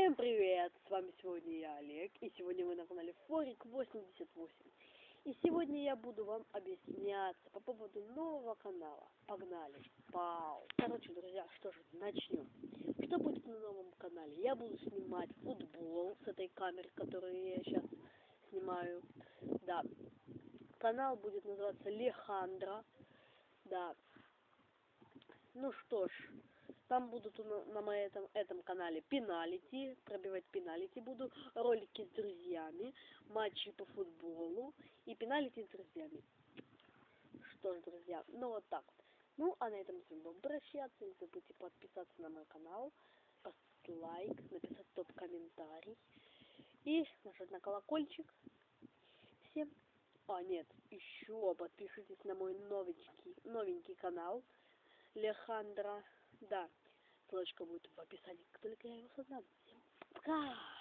Всем привет! С вами сегодня я, Олег, и сегодня вы на канале Форик 88. И сегодня я буду вам объясняться по поводу нового канала. Погнали! Пау! Короче, друзья, что же, начнем. Что будет на новом канале? Я буду снимать футбол с этой камеры, которую я сейчас снимаю. Да. Канал будет называться Лехандра. Да. Ну что ж, там будут на, моем этом, этом канале пеналити, пробивать пеналити буду, ролики с друзьями, матчи по футболу и пеналити с друзьями. Что ж, друзья, ну вот так вот. Ну, а на этом вами буду прощаться. Не забудьте подписаться на мой канал, поставить лайк, написать топ-комментарий и нажать на колокольчик. Всем. А, нет, еще подпишитесь на мой новенький, новенький канал. Лехандра. Да, ссылочка будет в описании, как только я его создам. Всем пока!